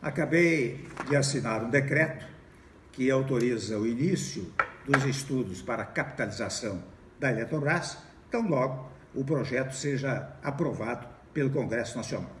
Acabei de assinar um decreto que autoriza o início dos estudos para capitalização da Eletrobras, tão logo o projeto seja aprovado pelo Congresso Nacional.